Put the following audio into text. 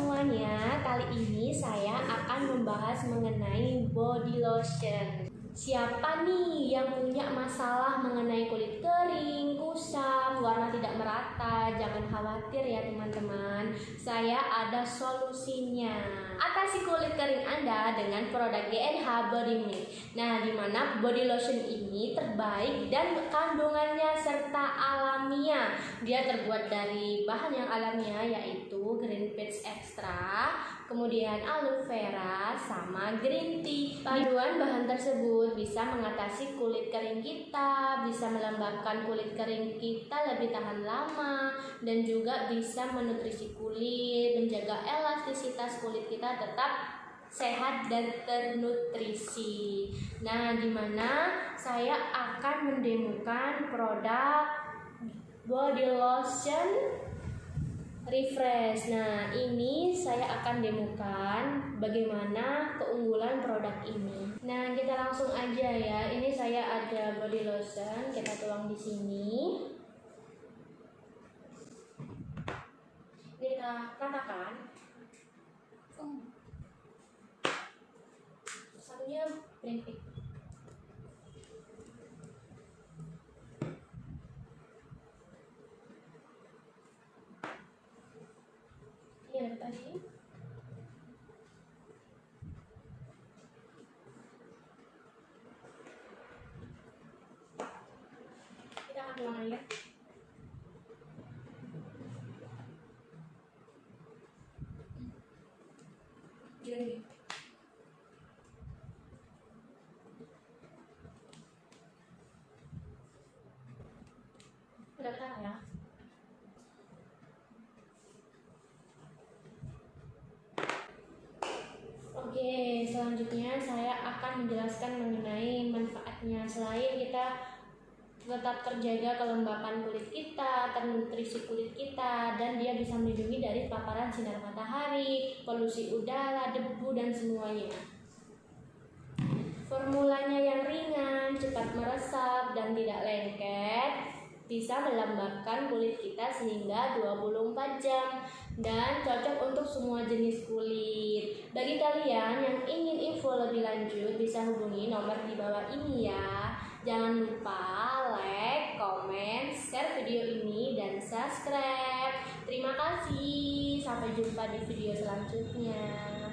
semuanya, kali ini saya akan membahas mengenai body lotion. Siapa nih yang punya masalah mengenai kulit kering, kusam, warna tidak merata? Jangan khawatir ya teman-teman, saya ada solusinya. Atasi kulit kering Anda dengan produk GNH Body Mist. Nah, di mana body lotion ini terbaik dan kandungannya serta alamiah. Dia terbuat dari bahan yang alamiah yaitu green peach extra, kemudian aloe vera sama green tea. Paduan bahan tersebut bisa mengatasi kulit kering kita, bisa melembabkan kulit kering kita lebih tahan lama dan juga bisa menutrisi kulit, menjaga elastisitas kulit kita tetap sehat dan ternutrisi. Nah, di mana saya akan mendemokan produk body lotion refresh. Nah, ini saya akan demokan bagaimana keunggulan produk ini. Nah, kita langsung aja ya. Ini saya ada body lotion, kita tuang di sini. Ini kita ratakan. Satunya berhenti. Ini ada tadi. Kita akan air. Gini. Udah ya? Selanjutnya saya akan menjelaskan mengenai manfaatnya. Selain kita tetap terjaga kelembapan kulit kita, ternutrisi kulit kita, dan dia bisa melindungi dari paparan sinar matahari, polusi udara, debu, dan semuanya. Formulanya yang ringan, cepat meresap, dan tidak lengket, bisa melembabkan kulit kita sehingga 24 jam dan cocok untuk semua jenis kulit. Bagi kalian yang ingin info lebih lanjut bisa hubungi nomor di bawah ini ya. Jangan lupa like, komen, share video ini dan subscribe. Terima kasih. Sampai jumpa di video selanjutnya.